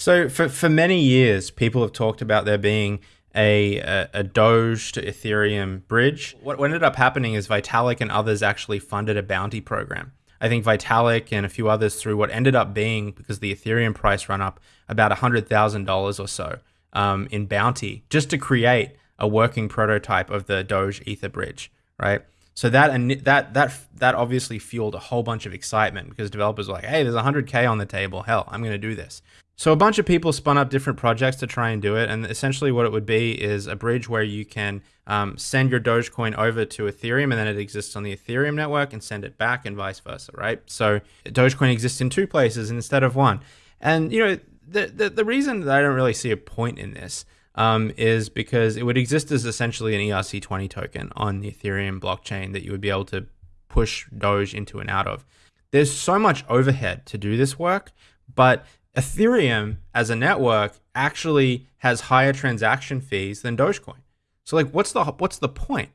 So for for many years, people have talked about there being a, a, a Doge to Ethereum bridge. What, ended up happening is Vitalik and others actually funded a bounty program. I think Vitalik and a few others through what ended up being because the Ethereum price run up about $100,000 or so um, in bounty just to create a working prototype of the Doge Ether bridge, right? So that and that that that obviously fueled a whole bunch of excitement because developers were like, "Hey, there's 100k on the table. Hell, I'm going to do this." So a bunch of people spun up different projects to try and do it, and essentially what it would be is a bridge where you can um, send your Dogecoin over to Ethereum, and then it exists on the Ethereum network, and send it back, and vice versa, right? So Dogecoin exists in two places instead of one, and you know the the, the reason that I don't really see a point in this um, is because it would exist as essentially an ERC20 token on the Ethereum blockchain that you would be able to push Doge into and out of. There's so much overhead to do this work, but Ethereum as a network actually has higher transaction fees than Dogecoin. So like, what's the what's the point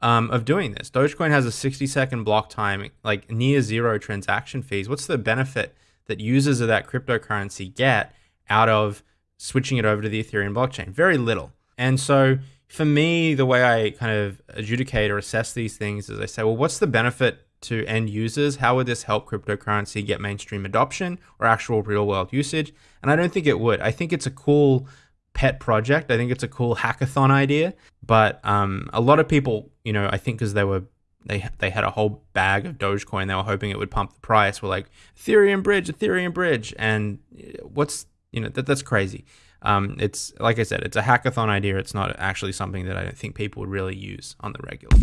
um, of doing this? Dogecoin has a 60 second block time, like near zero transaction fees. What's the benefit that users of that cryptocurrency get out of switching it over to the Ethereum blockchain? Very little. And so for me, the way I kind of adjudicate or assess these things is I say, well, what's the benefit to end users? How would this help cryptocurrency get mainstream adoption or actual real world usage? And I don't think it would. I think it's a cool pet project. I think it's a cool hackathon idea. But um, a lot of people, you know, I think because they were they they had a whole bag of Dogecoin, they were hoping it would pump the price. Were like Ethereum bridge, Ethereum bridge, and uh, what's you know that that's crazy um, it's like I said, it's a hackathon idea. It's not actually something that I don't think people would really use on the regular.